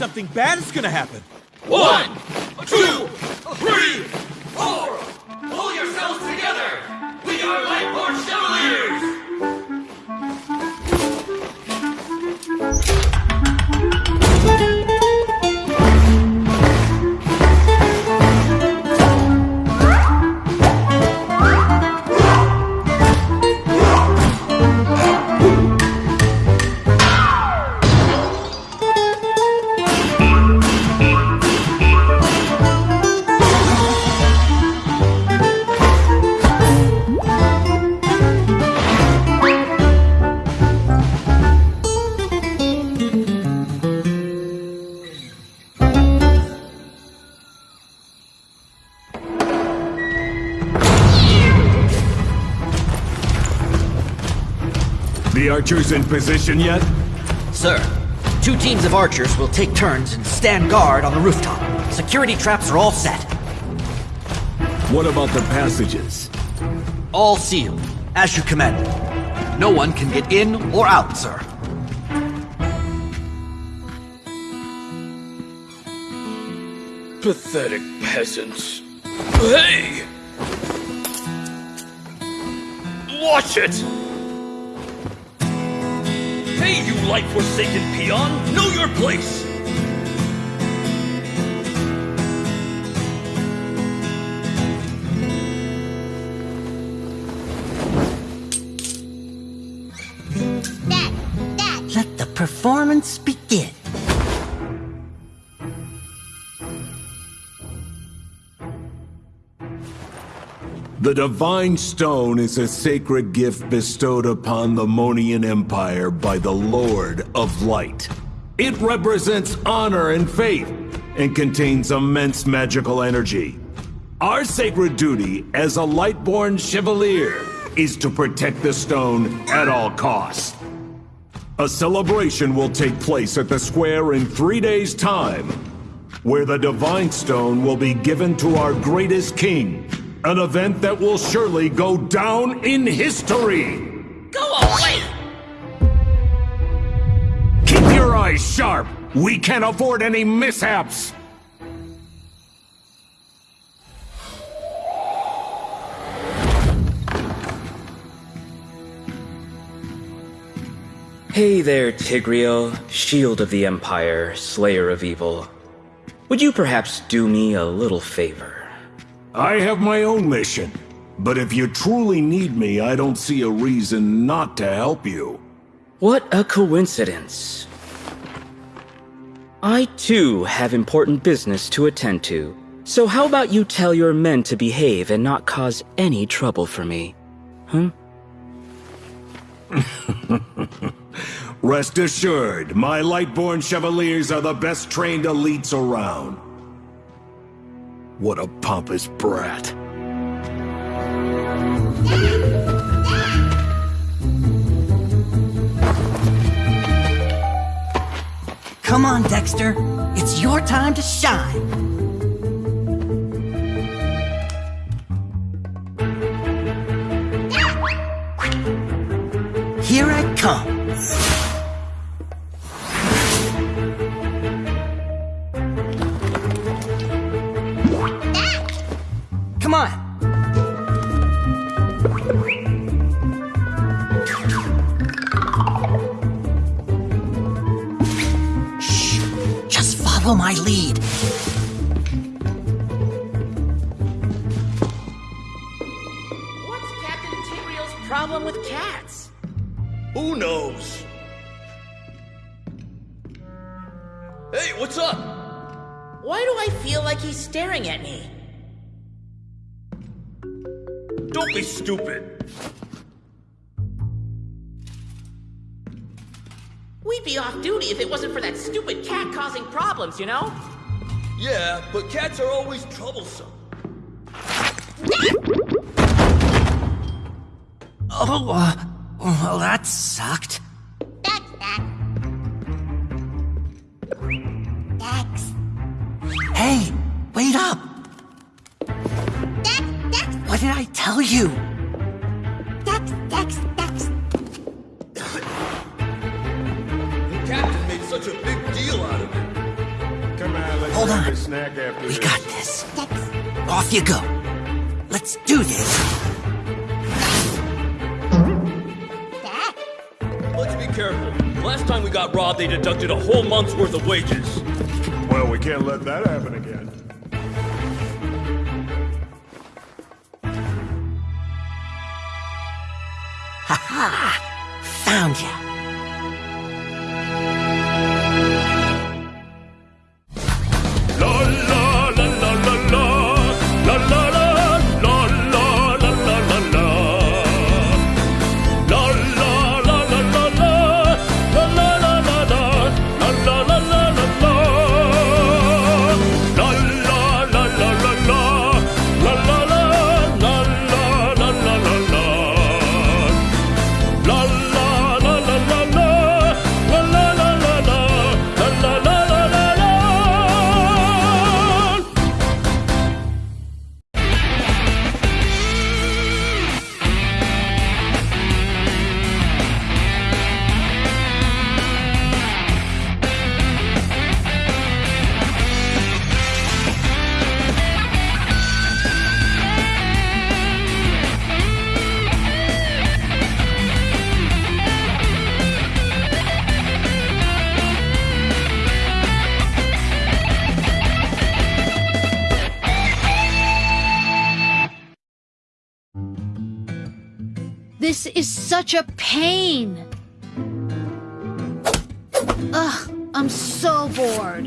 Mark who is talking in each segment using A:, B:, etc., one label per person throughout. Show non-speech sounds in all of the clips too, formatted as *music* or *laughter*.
A: something bad is gonna happen.
B: Archers in position yet?
C: Sir, two teams of archers will take turns and stand guard on the rooftop. Security traps are all set.
B: What about the passages?
C: All sealed, as you commanded. No one can get in or out, sir.
D: Pathetic peasants. Hey! Watch it! Hey, you light forsaken peon! Know your place!
E: Dad, Dad,
C: Let the performance begin.
B: The Divine Stone is a sacred gift bestowed upon the Moniyan Empire by the Lord of Light. It represents honor and faith and contains immense magical energy. Our sacred duty as a Lightborn Chevalier is to protect the stone at all costs. A celebration will take place at the square in three days' time, where the Divine Stone will be given to our greatest king. An event that will surely go down in history!
D: Go away!
B: Keep your eyes sharp! We can't afford any mishaps!
F: Hey there, Tigreal, shield of the Empire, slayer of evil. Would you perhaps do me a little favor?
B: I have my own mission, but if you truly need me, I don't see a reason not to help you.
F: What a coincidence. I too have important business to attend to. So how about you tell your men to behave and not cause any trouble for me? Huh? Hmm? *laughs*
B: Rest assured, my Lightborn Chevaliers are the best trained elites around. What a pompous brat.
C: Come on, Dexter. It's your time to shine. Here I come. Follow my lead.
G: What's Captain Tigreal's problem with cats?
D: Who knows? Hey, what's up?
G: Why do I feel like he's staring at me?
D: Don't be stupid.
G: We'd be off duty if it wasn't for that stupid cat causing problems, you know?
D: Yeah, but cats are always troublesome.
C: Oh, uh, well, that sucked.
E: Dex, Dex. Dex,
C: Hey, wait up!
E: Dex, Dex,
C: What did I tell you? Off you go. Let's do this.
D: Let's be careful. Last time we got robbed, they deducted a whole month's worth of wages.
H: Well, we can't let that happen again.
D: Ha ha!
I: Found ya. Such a pain. Ugh, I'm so bored.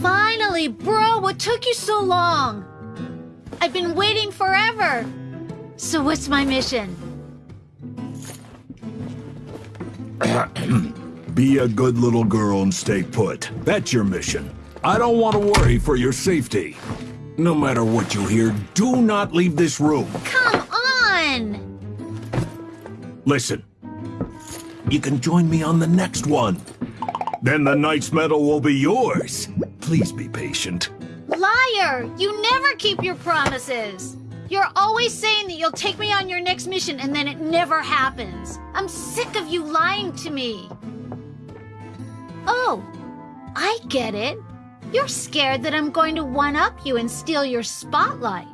I: Finally, bro, what took you so long? I've been waiting forever. So what's my mission? *coughs*
B: Be a good little girl and stay put. That's your mission. I don't want to worry for your safety. No matter what you hear, do not leave this room.
I: Come on!
B: Listen. You can join me on the next one. Then the Knight's Medal will be yours. Please be patient.
I: Liar! You never keep your promises! You're always saying that you'll take me on your next mission and then it never happens. I'm sick of you lying to me. Oh, I get it. You're scared that I'm going to one up you and steal your spotlight.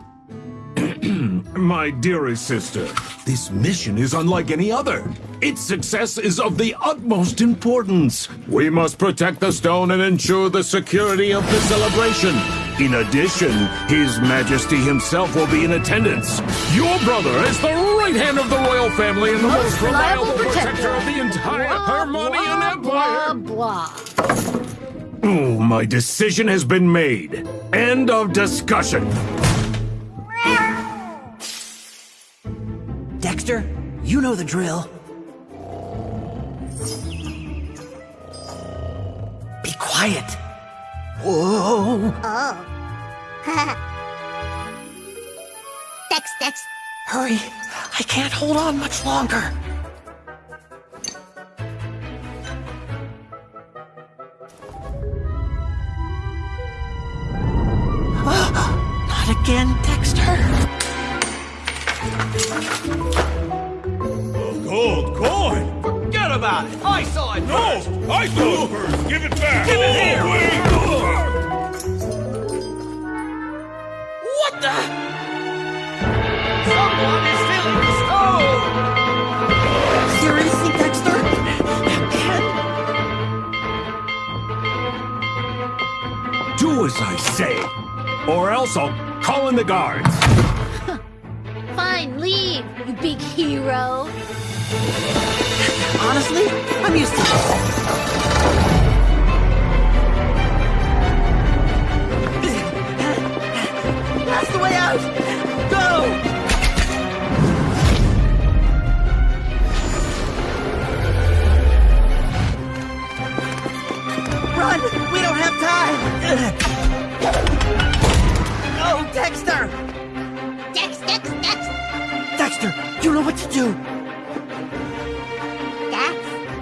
I: *clears throat*
B: My dearest sister, this mission is unlike any other. Its success is of the utmost importance. We must protect the stone and ensure the security of the celebration. In addition, His Majesty himself will be in attendance. Your brother is the right hand of the royal family and the most, reliable protector of the entire Harmonian
I: blah,
B: Empire.
I: blah, blah.
B: Oh, My decision has been made. End of discussion.
C: Dexter, you know the drill. Be quiet. Whoa.
E: Oh. *laughs* Dex, Dex.
C: Hurry. I can't hold on much longer. Ah, Not again, Dexter.
J: Gold coin? Forget about it. I saw it first.
D: I saw it first! Give it back!
J: Give it here.
K: What the? Someone is stealing the stone!
C: Seriously, Dexter? Again?
B: Do as I say, or else I'll call in the guards. *laughs*
I: Fine, leave, you big hero. *laughs*
C: Honestly, I'm used to this. *laughs* That's the way out! Go! Run! We don't have time! Oh, Dexter!
E: Dex, Dex, Dex.
C: Dexter, you know what to do!
E: Dex,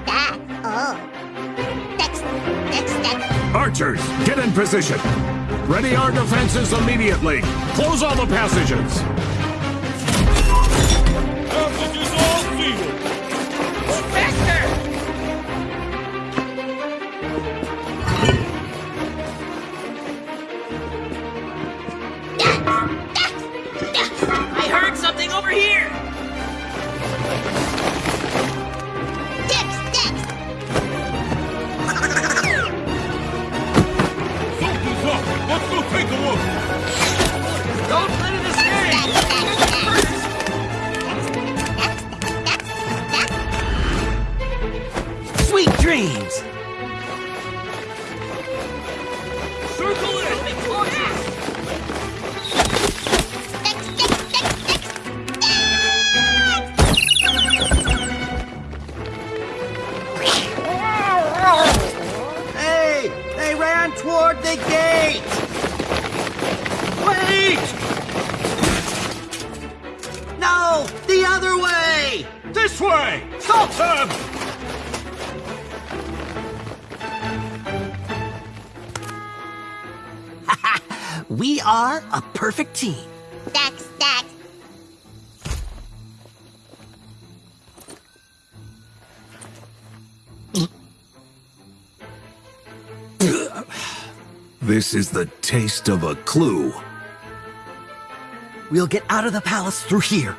E: Dex. Oh. Dex, Dex, Dex.
B: Archers, get in position. Ready our defenses immediately. Close all the passages.
D: Passages all
L: Hey! This
B: is the taste of a clue.
C: We'll get out of the palace through here.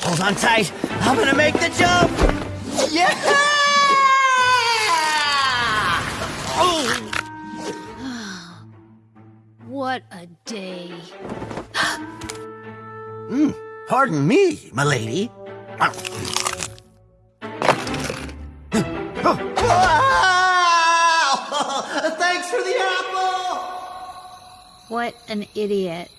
C: Hold on tight. I'm gonna make the jump. Yeah! Oh! *gasps*
E: What a day. *gasps* Hmm.
C: Pardon me, milady. *laughs*
E: What an idiot.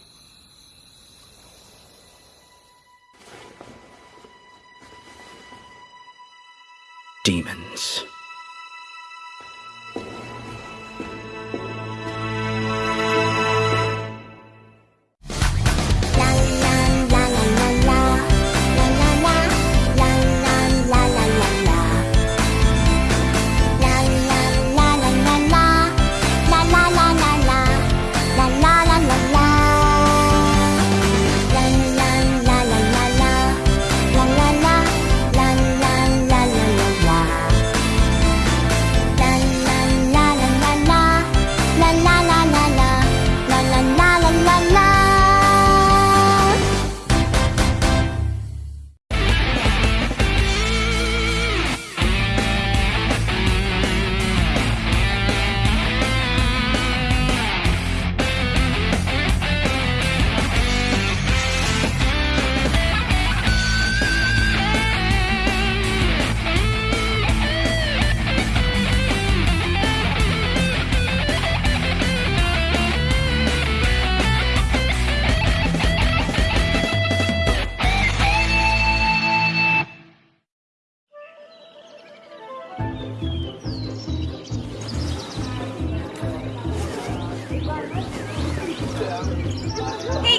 M: Hey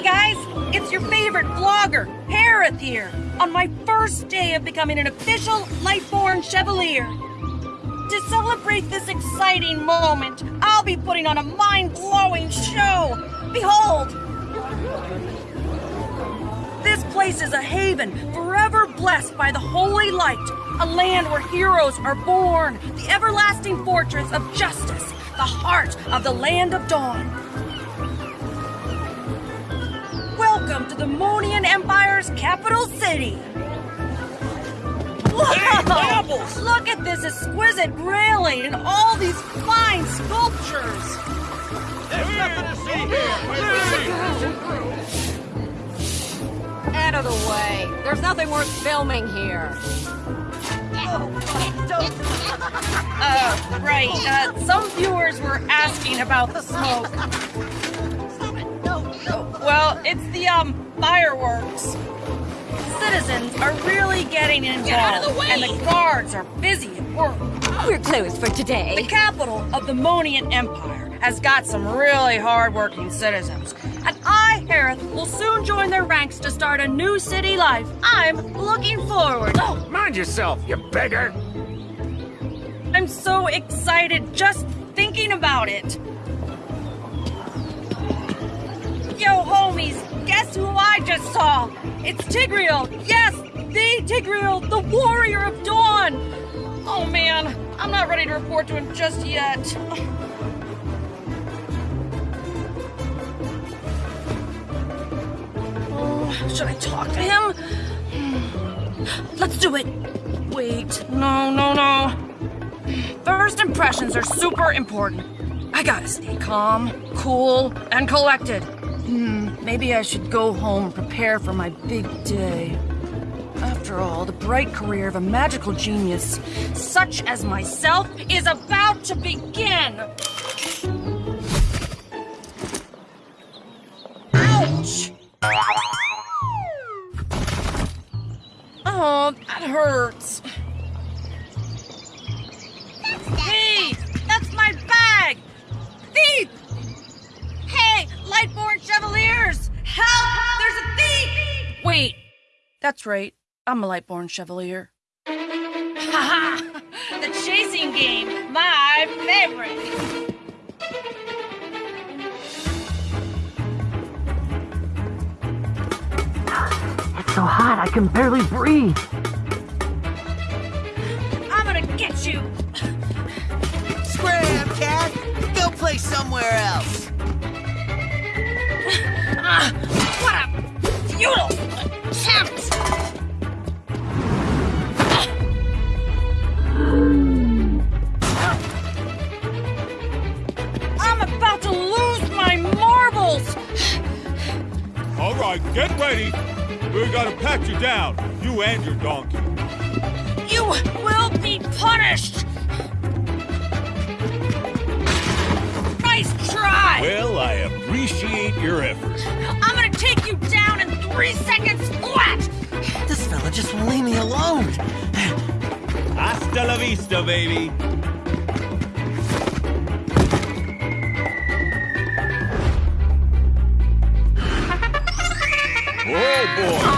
M: guys, it's your favorite vlogger, Harith here, on my first day of becoming an official Lightborn Chevalier. To celebrate this exciting moment, I'll be putting on a mind blowing show. Behold! This place is a haven, forever blessed by the holy light, a land where heroes are born, the everlasting fortress of justice, the heart of the land of dawn. Welcome to the Moniyan Empire's capital city. Whoa! Look at this exquisite railing and all these fine sculptures.
L: There's nothing to see here! *laughs*
N: Out of the way. There's nothing worth filming here. *laughs*
M: Uh, right. Uh, some viewers were asking about the smoke. Well, it's the, um, fireworks. Citizens are really getting involved.
N: out of the way!
M: And the guards are busy at work.
N: We're closed for today.
M: The capital of the Moniyan Empire has got some really hardworking citizens. And I, Harith, will soon join their ranks to start a new city life. I'm looking forward. Oh,
O: Mind yourself, you beggar!
M: I'm so excited just thinking about it. Yo, homies, guess who I just saw? It's Tigreal. Yes, the Tigreal, the warrior of dawn. Oh man, I'm not ready to report to him just yet. Should I talk to him? Let's do it. Wait, no, no, no. First impressions are super important. I gotta stay calm, cool, and collected. Hmm, maybe I should go home and prepare for my big day. After all, the bright career of a magical genius, such as myself, is about to begin. Hurts. Hey, that's my bag! Thief! Hey, Lightborn Chevaliers! Help! There's a thief! Wait, that's right. I'm a Lightborn Chevalier. Haha! *laughs* the chasing game, my favorite.
P: It's so hot I can barely breathe.
M: I'm gonna get you.
C: Scram, cat! Go play somewhere else! *laughs*
M: Ah, what a futile attempt! I'm about to lose my marbles!
Q: All right, get ready. We're gonna pat you down, you and your donkey.
M: You will be punished! Nice try!
Q: Well, I appreciate your effort.
M: I'm gonna take you down in three seconds flat!
C: This fella just won't leave me alone.
Q: Hasta la vista, baby. Oh boy!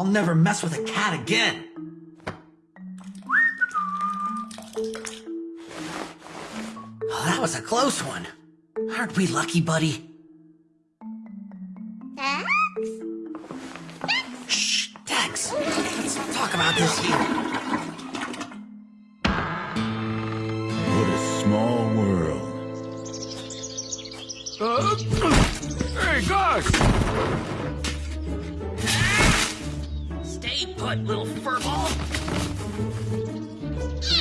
C: I'll never mess with a cat again. Oh, that was a close one. Aren't we lucky, buddy? Shh, Dex. Let's talk about this here.
B: What a small world.
Q: Uh, hey, Gus!
G: Stay put, little furball.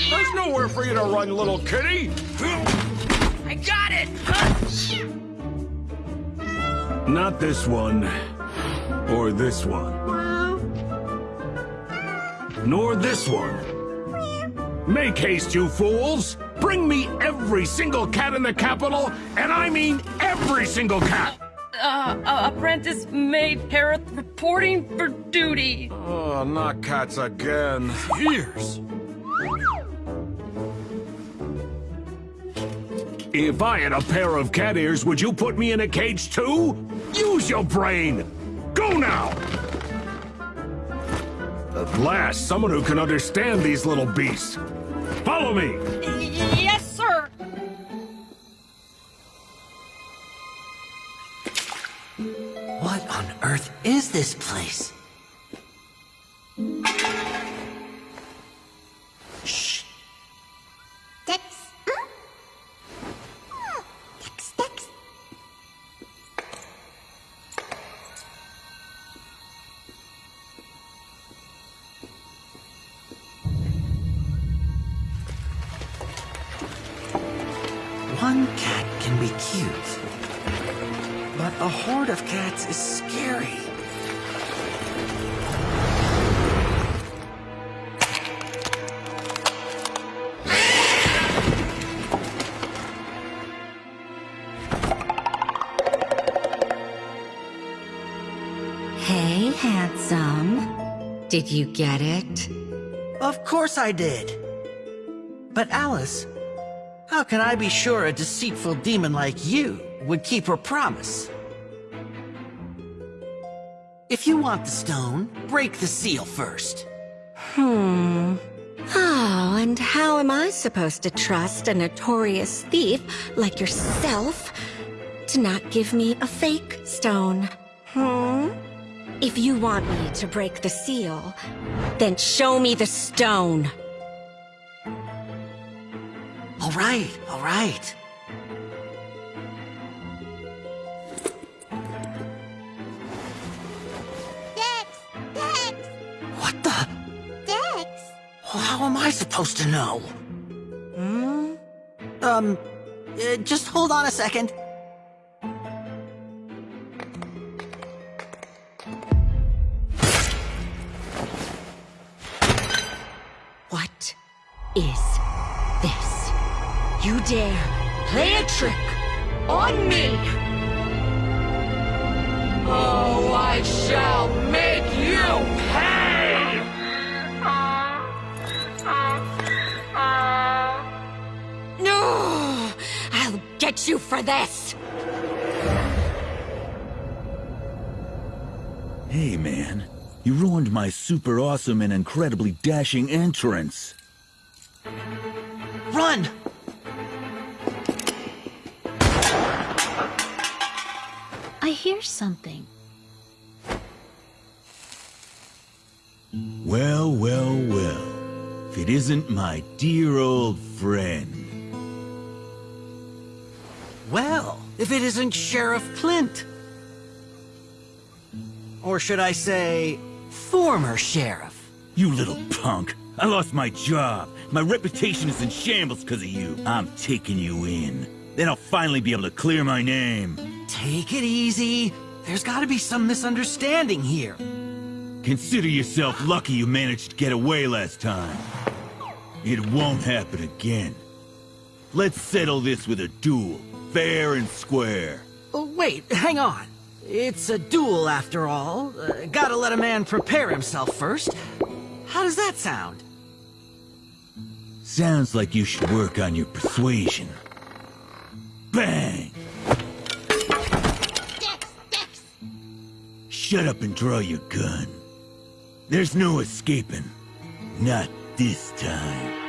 R: There's nowhere for you to run, little kitty.
G: I got it!
B: Not this one. Or this one. Nor this one. Make haste, you fools! Bring me every single cat in the capital, and I mean every single cat!
M: Uh, uh, apprentice maid Harith reporting for duty.
R: Oh, not cats again. Ears.
B: If I had a pair of cat ears, would you put me in a cage too? Use your brain! Go now! At last, someone who can understand these little beasts. Follow me!
M: Yes,
C: is this place?
N: Did you get it?
C: Of course I did. But Alice, how can I be sure a deceitful demon like you would keep her promise? If you want the stone, break the seal first.
N: Hmm. Oh, and how am I supposed to trust a notorious thief like yourself to not give me a fake stone? Hmm? If you want me to break the seal, then show me the stone.
C: All right, all right.
E: Dex! Dex!
C: What the?
E: Dex!
C: How am I supposed to know? Hmm? Um, uh, just hold on a second.
N: Trick on me?
S: Oh, I shall make you pay!
N: No! I'll get you for this!
J: Hey, man. You ruined my super awesome and incredibly dashing entrance.
C: Run!
I: I hear something.
J: Well, well, well. If it isn't my dear old friend.
C: Well, if it isn't Sheriff Clint. Or should I say, former sheriff.
J: You little punk. I lost my job. My reputation is in shambles because of you. I'm taking you in. Then I'll finally be able to clear my name.
C: Take it easy. There's gotta be some misunderstanding here.
J: Consider yourself lucky you managed to get away last time. It won't happen again. Let's settle this with a duel, fair and square.
C: Oh, wait, hang on. It's a duel after all. Uh, gotta let a man prepare himself first. How does that sound?
J: Sounds like you should work on your persuasion. Bang! Shut up and draw your gun. There's no escaping. Not this time.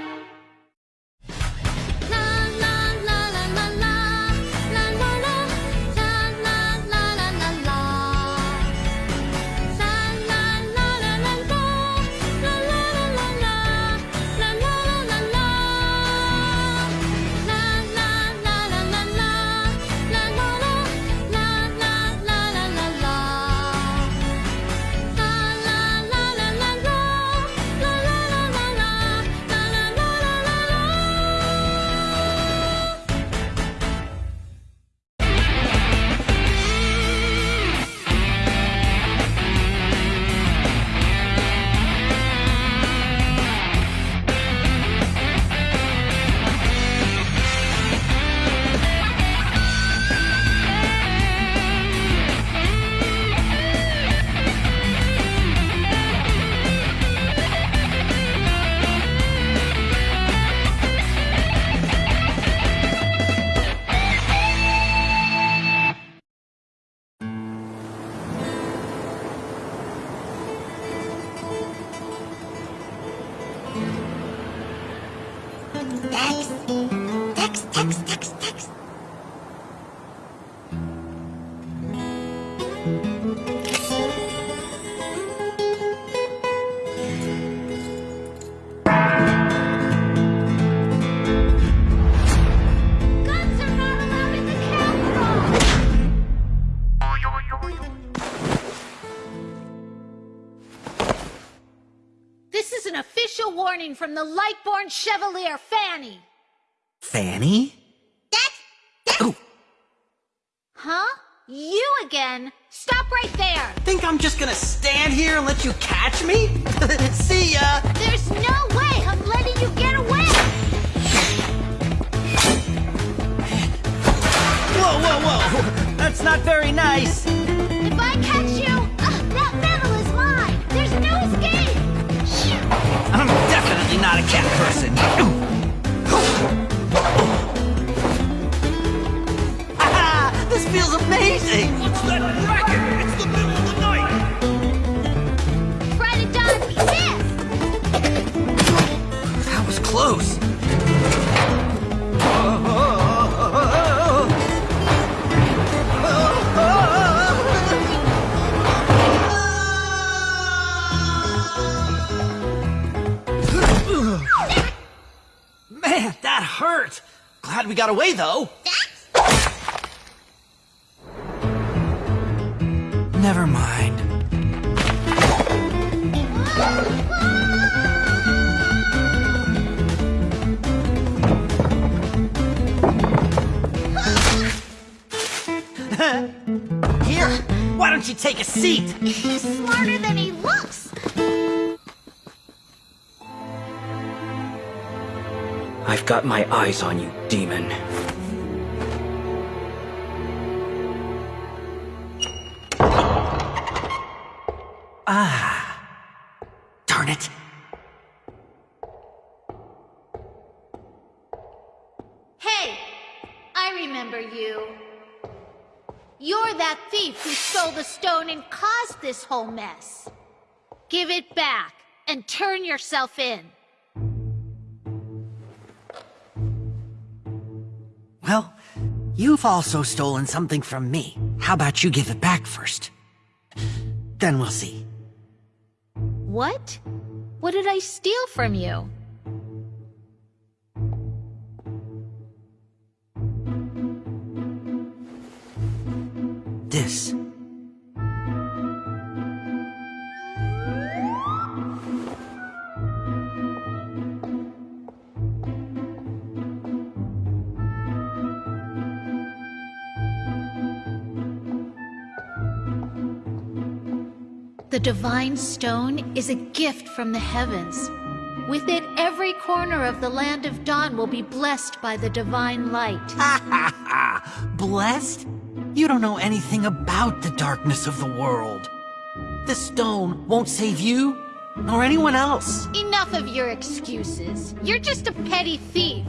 I: Warning from the Lightborn Chevalier, Fanny.
C: Fanny?
E: Dex! Dex!
I: Huh? You again? Stop right there!
C: Think I'm just gonna stand here and let you catch me? *laughs* See ya!
I: There's no way I'm letting you get away!
C: Whoa, whoa, whoa! That's not very nice! Not a cat person! Ah, *laughs* this feels amazing!
A: What's that racket? It's the middle of the night!
I: Try to dodge me, miss!
C: That was close! That hurt! Glad we got away, though! Never mind. *laughs* Here, why don't you take a seat?
I: He's smarter than he looks!
F: I've got my eyes on you, demon.
C: Ah. Darn it.
I: Hey! I remember you. You're that thief who stole the stone and caused this whole mess. Give it back and turn yourself in.
C: You've also stolen something from me. How about you give it back first? Then we'll see.
I: What? What did I steal from you?
C: This.
I: The Divine Stone is a gift from the heavens. With it, every corner of the land of Dawn will be blessed by the divine light. Ha ha ha!
C: Blessed? You don't know anything about the darkness of the world. The stone won't save you, nor anyone else.
I: Enough of your excuses. You're just a petty thief.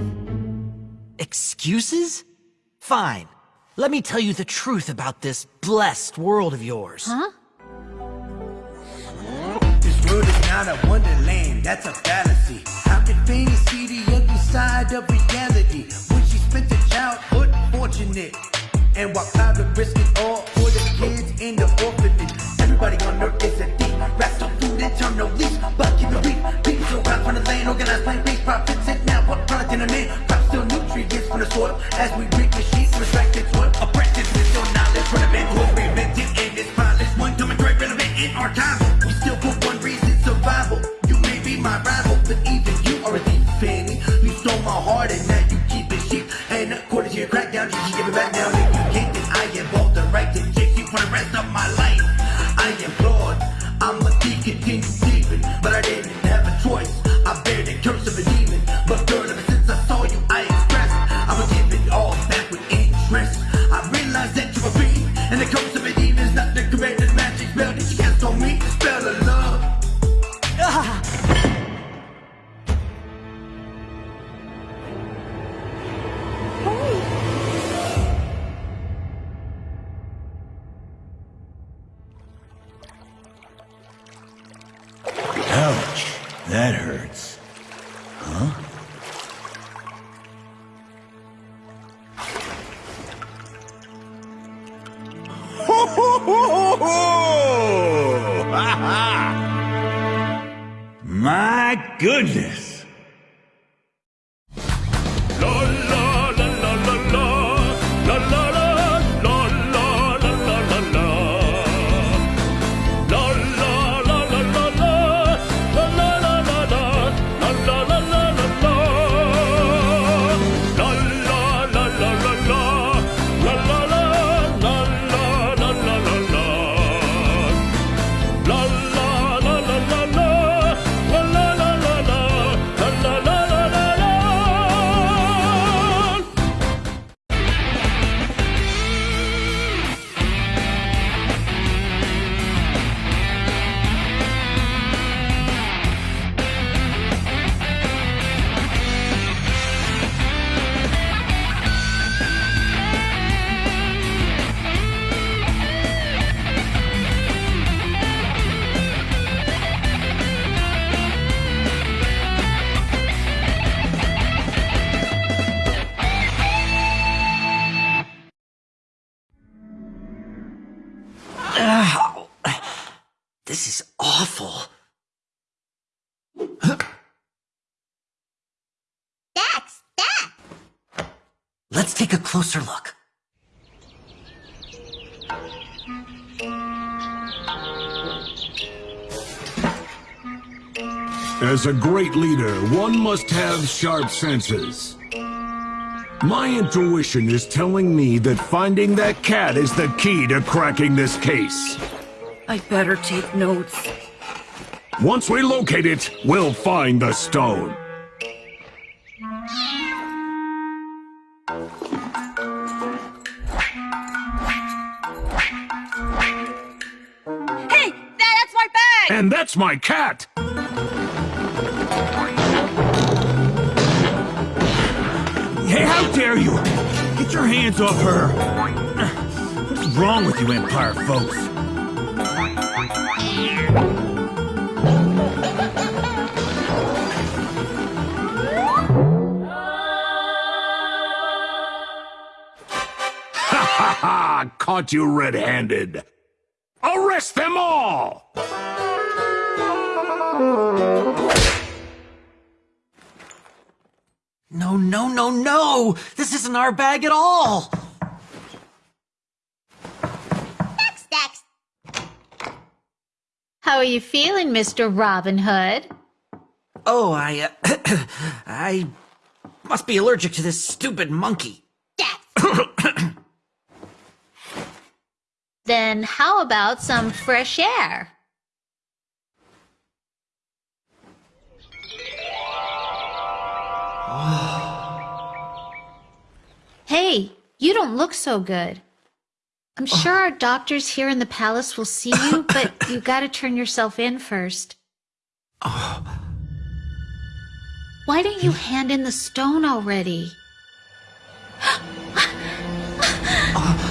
C: Excuses? Fine. Let me tell you the truth about this blessed world of yours.
I: Huh?
T: World is not a wonderland, that's a fallacy. How can Fanny see the ugly side of reality? When she spent her childhood fortunate. And while are risk it all
C: closer look.
B: As a great leader, one must have sharp senses. My intuition is telling me that finding that cat is the key to cracking this case.
M: I better take notes.
B: Once we locate it, we'll find the stone.
M: Bag!
B: And that's my cat!
J: Hey, how dare you! Get your hands off her! What's wrong with you, Empire folks?
B: Ha ha ha! Caught you red-handed! Arrest them all!
C: No, no, no, no! This isn't our bag at all!
I: Dex, Dex! How are you feeling, Mr. Robin Hood?
C: Oh, I, uh, *clears throat* I must be allergic to this stupid monkey. *clears throat*
I: Then how about some fresh air? Hey, you don't look so good. I'm oh. sure our doctors here in the palace will see you, *laughs* but you gotta turn yourself in first. Oh. Why don't you hand in the stone already? *gasps* *gasps* Oh.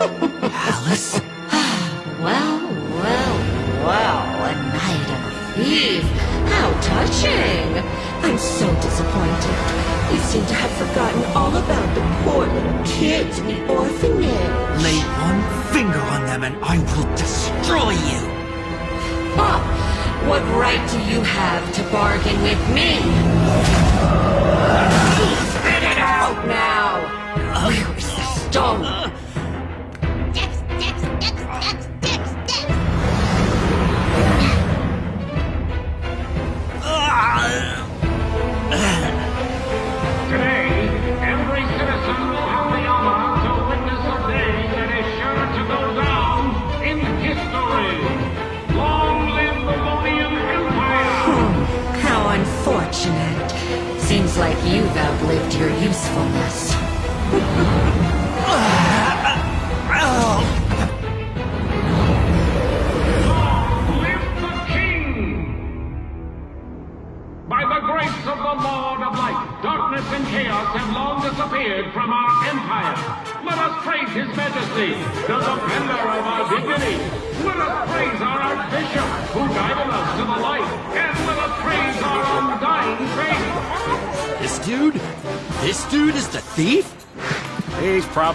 C: Alice?
N: Ah, well, well, well, a night of a thief. How touching. I'm so disappointed. You seem to have forgotten all about the poor little kids in the orphanage.
C: Lay one finger on them and I will destroy you!
N: Huh. What right do you have to bargain with me? Spit it out now! Where's the stone?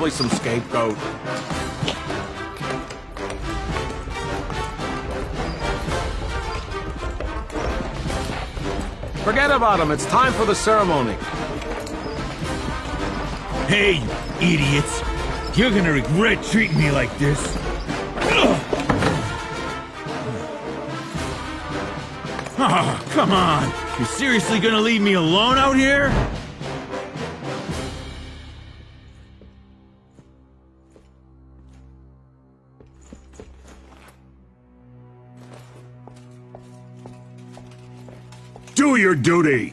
U: Probably some scapegoat. Forget about him. It's time for the ceremony.
J: Hey, idiots! You're gonna regret treating me like this. Oh, *laughs* come on! You're seriously gonna leave me alone out here?
B: Duty!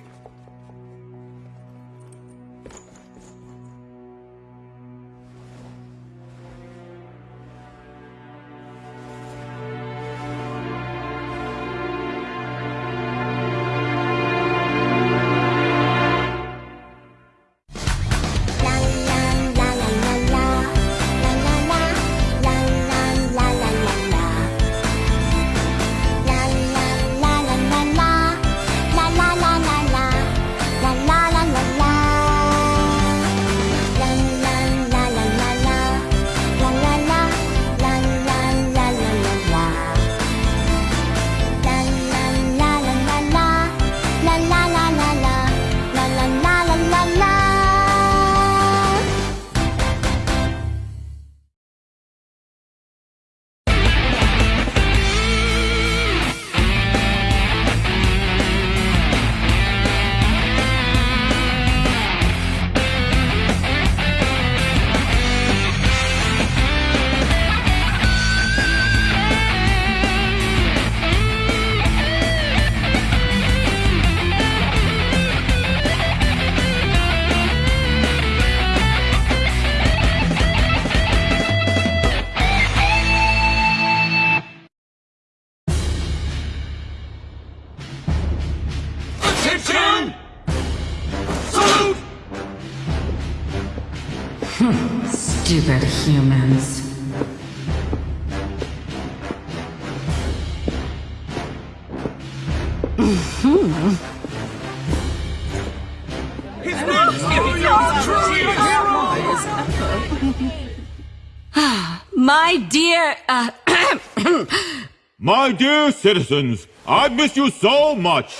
V: Dear
J: citizens, I miss you so much.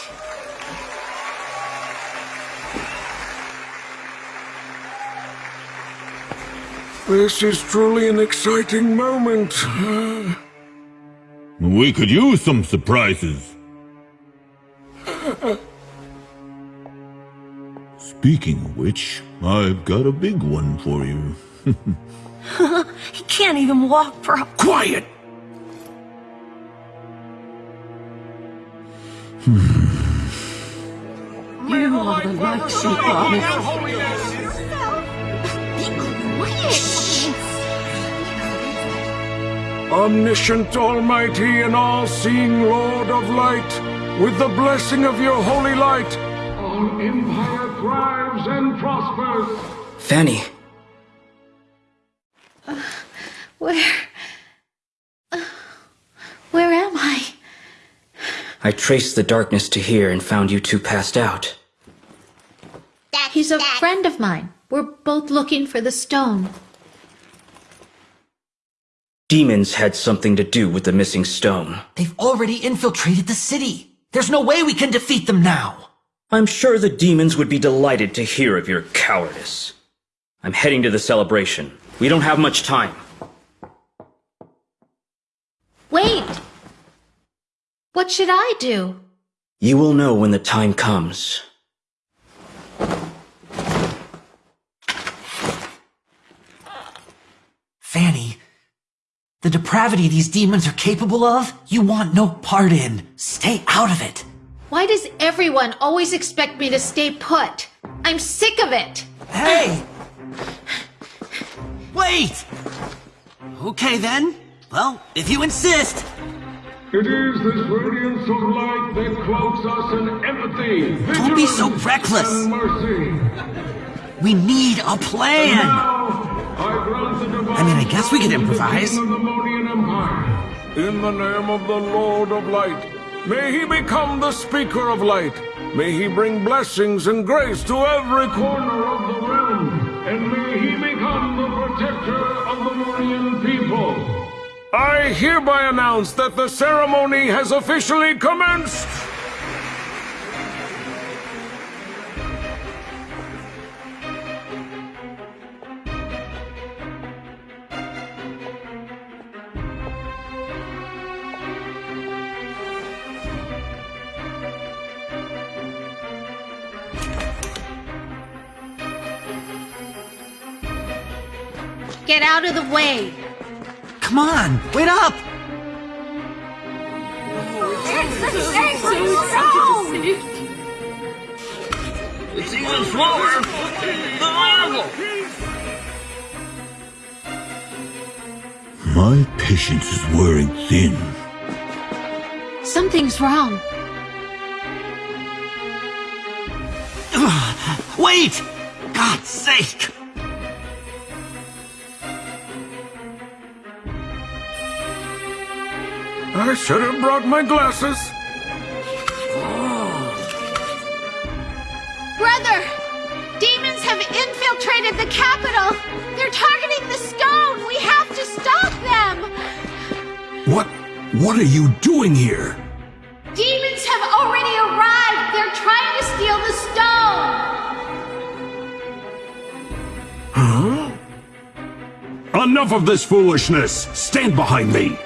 B: This is truly an exciting moment.
J: We could use some surprises. Speaking of which, I've got a big one for you. *laughs* *laughs*
M: he can't even walk for
B: Quiet! *sighs*
V: you are the light she promised.
B: Omniscient, almighty, and all-seeing Lord of Light, with the blessing of your holy light,
D: Our empire thrives and prospers.
F: Fanny,
I: I
F: traced the darkness to here and found you two passed out.
I: He's a friend of mine. We're both looking for the stone.
F: Demons had something to do with the missing stone.
G: They've already infiltrated the city. There's no way we can defeat them now.
F: I'm sure the demons would be delighted to hear of your cowardice. I'm heading to the celebration. We don't have much time.
I: Wait! What should I do?
F: You will know when the time comes.
G: Fanny, the depravity these demons are capable of, you want no part in. Stay out of it.
I: Why does everyone always expect me to stay put? I'm sick of it!
C: Hey! Wait! Okay then. Well, if you insist.
D: It is this radiance of light that cloaks us in empathy,
C: Don't be so reckless. We need a plan.
D: I grant the divine
C: I mean, I guess we could improvise.
D: the
B: In the name of the Lord of Light, may he become the speaker of light. May he bring blessings and grace to every corner.
D: corner of the realm, and may he become the protector
B: I hereby announce that the ceremony has officially commenced.
I: Get out of the way!
C: Come on, wait up!
Q: It's even smaller than Marvel.
J: My patience is wearing thin.
I: Something's wrong. *sighs*
C: Wait! God's sake!
B: I should have brought my glasses.
I: Brother! Demons have infiltrated the capital! They're targeting the stone! We have to stop them!
B: What? What are you doing here?
I: Demons have already arrived! They're trying to steal the stone!
B: Huh? Enough of this foolishness! Stand behind me!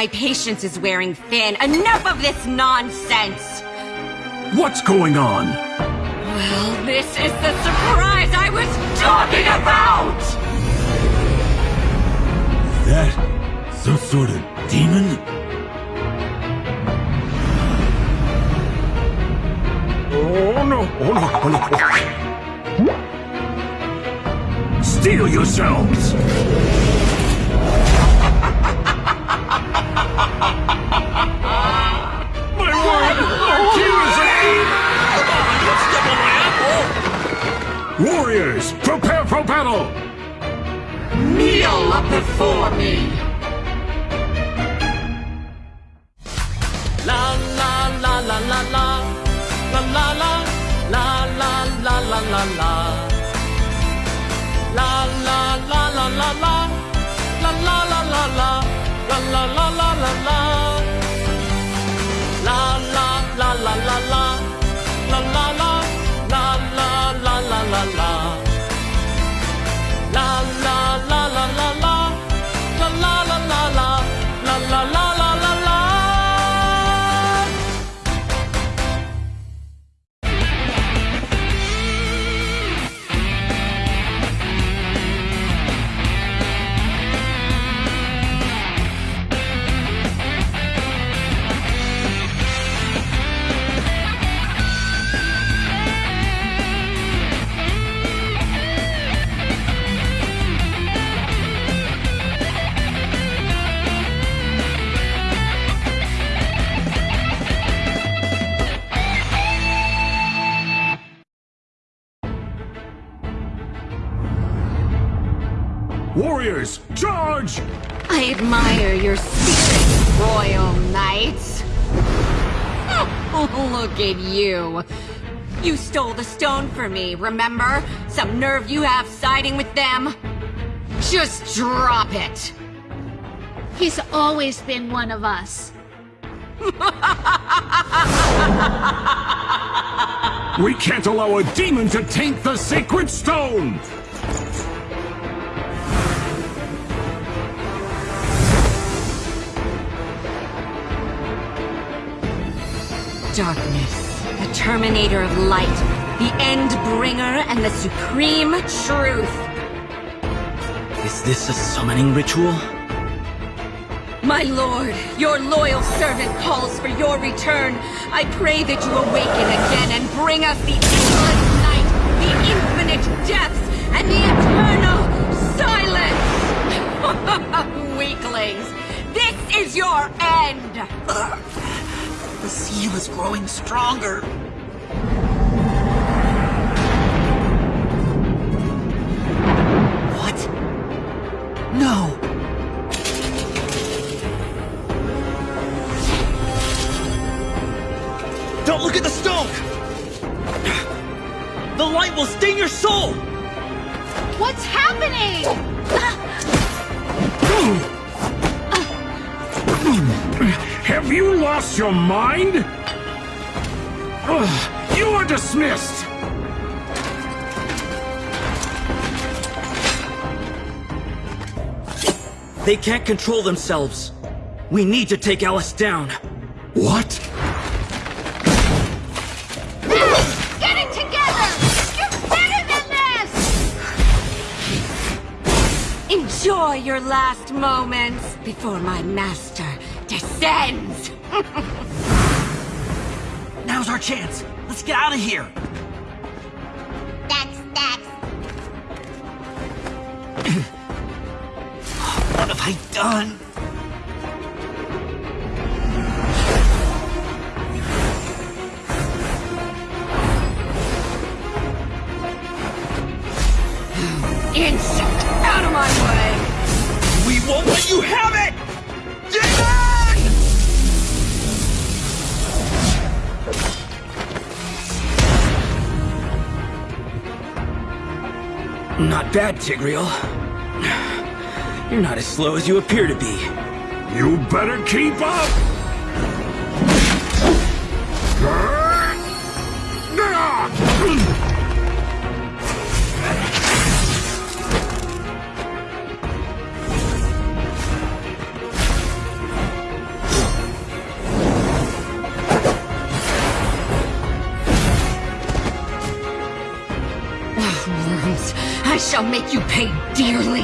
N: My patience is wearing thin. Enough of this nonsense!
B: What's going on?
N: Well, this is the surprise I was talking about!
J: That some sort of demon?
B: Oh no! Oh no! Oh no! Steel yourselves!
Q: Accusing!
D: Warriors, prepare for battle!
V: Kneel before me!
Q: La la la la la la La la la La la la la la la La la la la la la La la la la la La la la la
D: Warriors, charge!
N: I admire your spirit, royal knights. *laughs* Look at you. You stole the stone for me, remember? Some nerve you have siding with them? Just drop it.
I: He's always been one of us. *laughs*
D: We can't allow a demon to taint the sacred stone!
N: Darkness, the terminator of light, the end bringer, and the supreme truth.
F: Is this a summoning ritual?
N: My lord, your loyal servant calls for your return. I pray that you awaken again and bring us the endless night, the infinite depths, and the eternal silence! *laughs* Weaklings, this is your end!
C: The seal is growing stronger. What? No!
G: Don't look at the stone! The light will sting your soul!
I: What's happening?
D: Have you lost your mind? Ugh, You are dismissed!
F: They can't control themselves. We need to take Alice down.
D: What?
I: Get it together! You're better than this!
N: Enjoy your last moments before my master descends!
C: Now's our chance. Let's get out of here.
I: Dex, Dex. *clears throat*
C: What have I done?
F: Bad, Tigreal. You're not as slow as you appear to be.
D: You better keep up!
N: I shall make you pay dearly!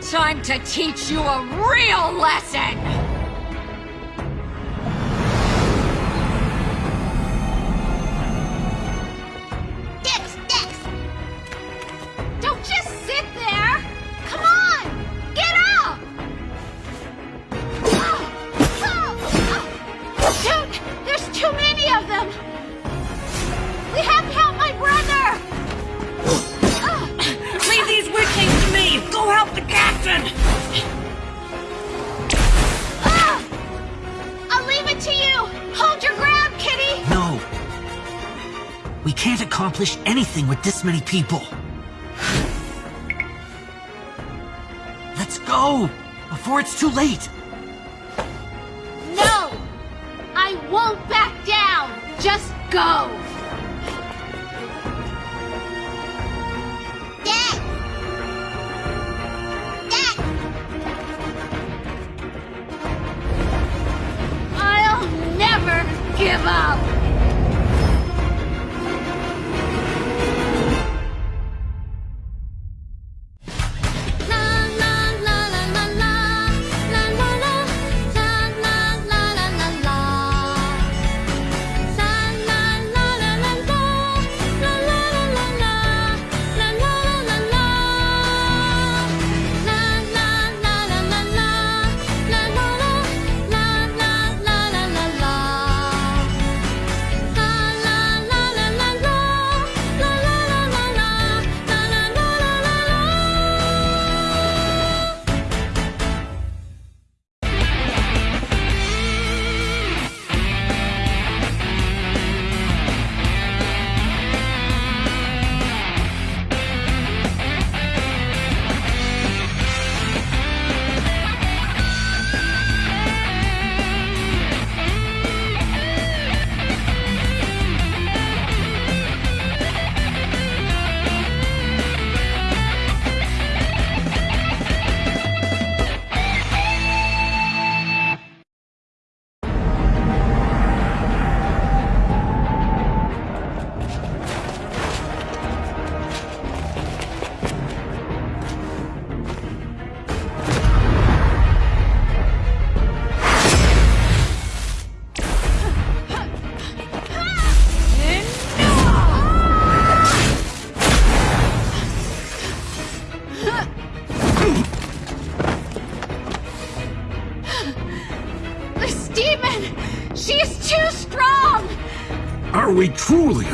N: Time to teach you a real lesson!
C: People. Let's go! Before it's too late!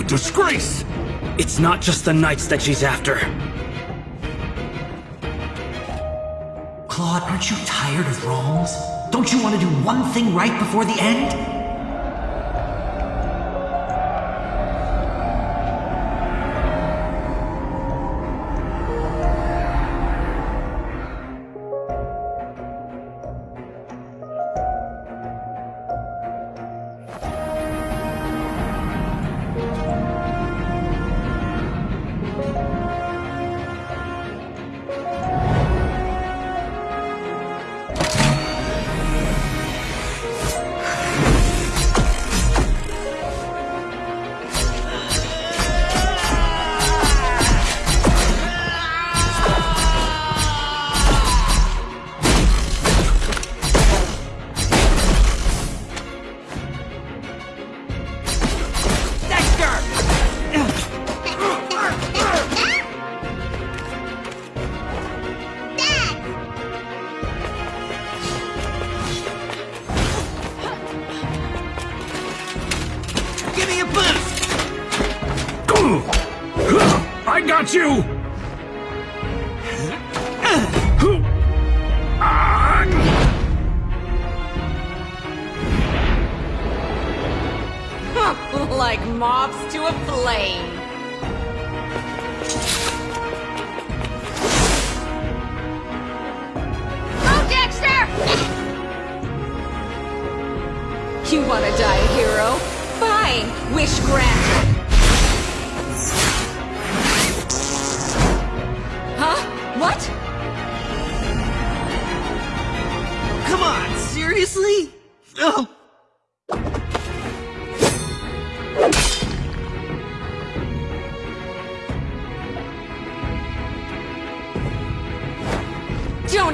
B: Disgrace?
F: It's not just the knights that she's after.
C: Claude, aren't you tired of wrongs? Don't you want to do one thing right before the end?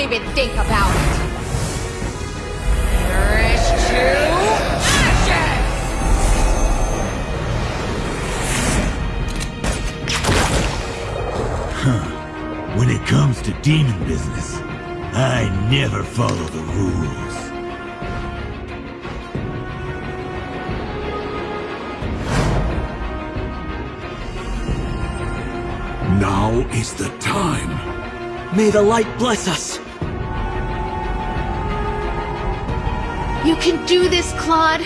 N: Even think about it. Perish to ashes!
J: Huh. When it comes to demon business, I never follow the rules.
B: Now is the time.
F: May the light bless us.
I: You can do this, Claude.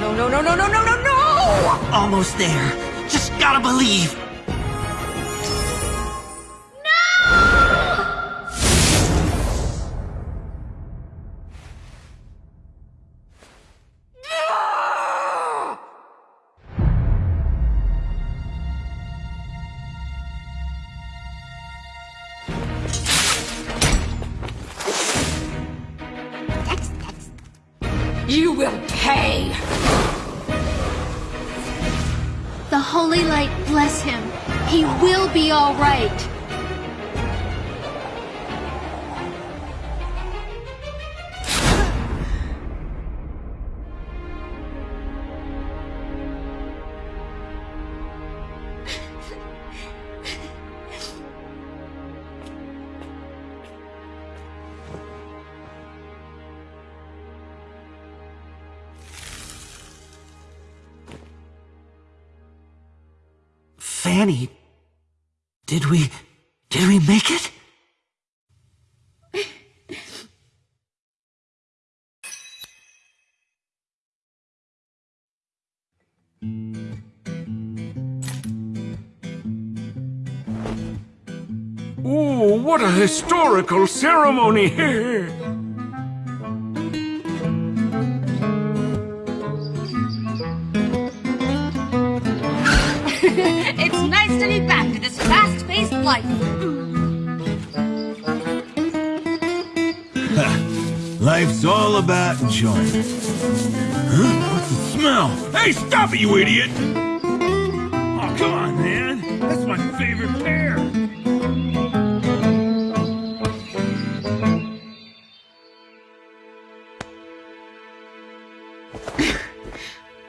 N: No, no, no, no, no, no, no, no, no!
C: Almost there.
B: Just gotta believe. Did we. did we make it?
M: Ooh, what a historical ceremony! *laughs*
W: life. *laughs*
J: Life's all about enjoyment. Huh? What's the smell? Hey, stop it, you idiot! Oh, come on, man. That's my favorite pear. *laughs*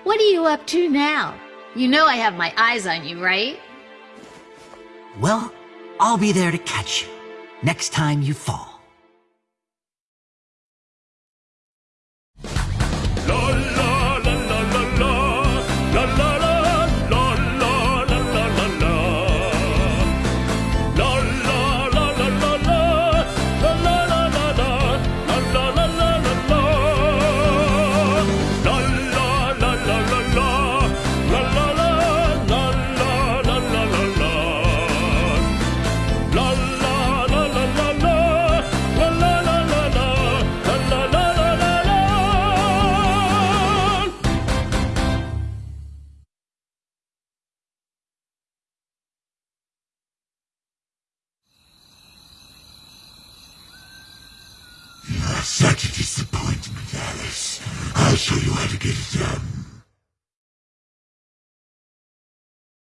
I: What are you up to now? You know I have my eyes on you, right?
B: Well, I'll be there to catch you next time you fall.